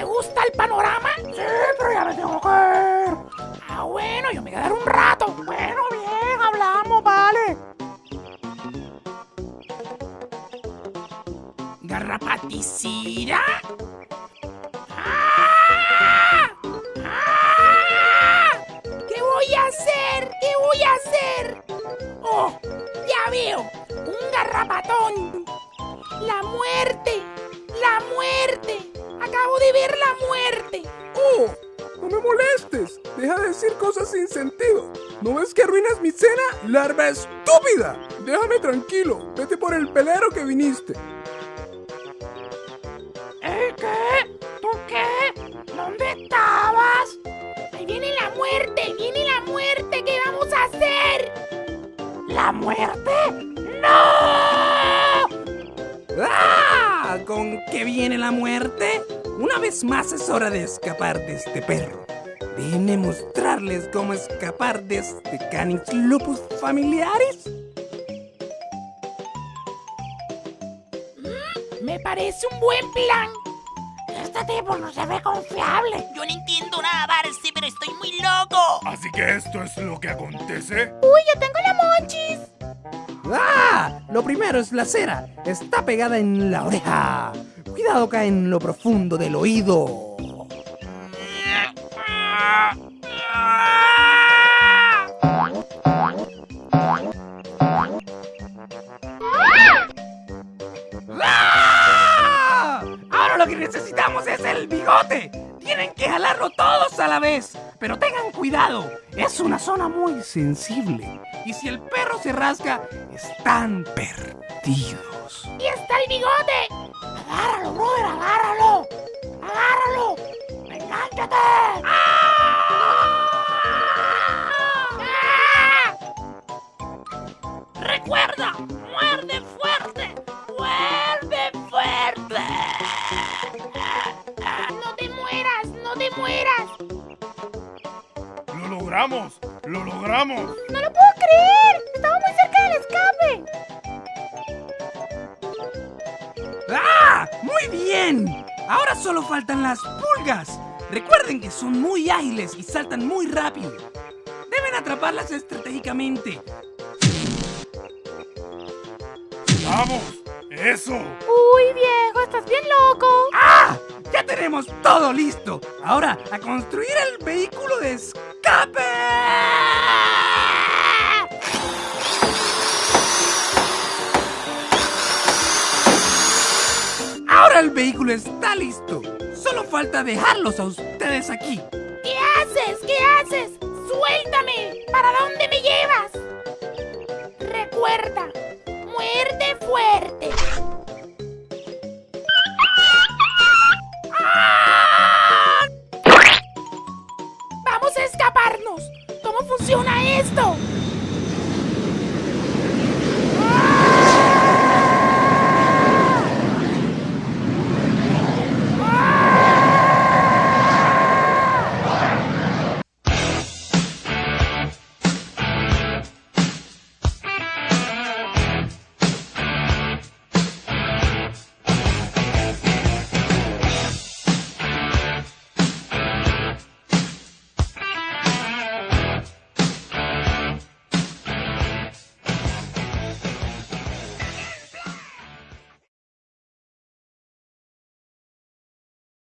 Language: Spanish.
¿Te gusta el panorama? Sí, pero ya me tengo que ir. Ah, bueno, yo me quedaré un rato. Bueno, bien, hablamos, vale. ¿Garrapaticida? ¡Ah! ¡Ah! ¿Qué voy a hacer? ¿Qué voy a hacer? ¡Oh! Ya veo. Un garrapatón. La muerte. Acabo de ver la muerte. ¡Oh! ¡No me molestes! Deja de decir cosas sin sentido. ¿No ves que arruinas mi cena, larva estúpida? Déjame tranquilo. Vete por el pelero que viniste. ¿Eh, qué? ¿Tú qué? ¿Dónde estabas? Ahí viene la muerte. Viene la muerte. ¿Qué vamos a hacer? ¿La muerte? ¡No! ¡Ah! ¿Con qué viene la muerte? Una vez más es hora de escapar de este perro. Déjenme mostrarles cómo escapar de este Canis lupus familiaris. Me parece un buen plan. Este tipo no se ve confiable. Yo no entiendo nada, Barcy, pero estoy muy loco. Así que esto es lo que acontece. Uy, yo tengo la monchis. ¡Ah! Lo primero es la cera. Está pegada en la oreja. Cuidado acá en lo profundo del oído. ¡Ah! Ahora lo que necesitamos es el bigote. Tienen que jalarlo todos a la vez. Pero tengan cuidado, es una zona muy sensible. Y si el perro se rasca, están perdidos. Y está el bigote. Agárralo, brother, agárralo. Agárralo. Engánchate. Recuerda, muerde fuerte. Mueras. ¡Lo logramos! ¡Lo logramos! No lo puedo creer. Estaba muy cerca del escape. ¡Ah! ¡Muy bien! Ahora solo faltan las pulgas. Recuerden que son muy ágiles y saltan muy rápido. Deben atraparlas estratégicamente. ¡Vamos! ¡Eso! Uy, viejo, estás bien loco. ¡Ya tenemos todo listo! Ahora, a construir el vehículo de escape. Ahora el vehículo está listo. Solo falta dejarlos a ustedes aquí. ¿Qué haces? ¿Qué haces? Suéltame. ¿Para dónde me llevas? Recuerda, muerde fuerte. ¿Cómo funciona esto?